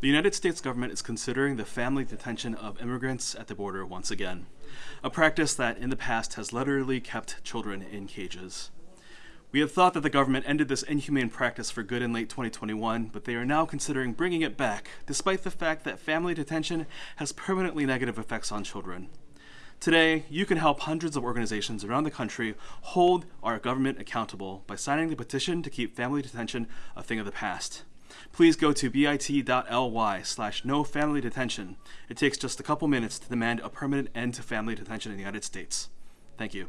The United States government is considering the family detention of immigrants at the border once again, a practice that in the past has literally kept children in cages. We had thought that the government ended this inhumane practice for good in late 2021, but they are now considering bringing it back, despite the fact that family detention has permanently negative effects on children. Today, you can help hundreds of organizations around the country hold our government accountable by signing the petition to keep family detention a thing of the past. Please go to bit.ly slash no family detention. It takes just a couple minutes to demand a permanent end to family detention in the United States. Thank you.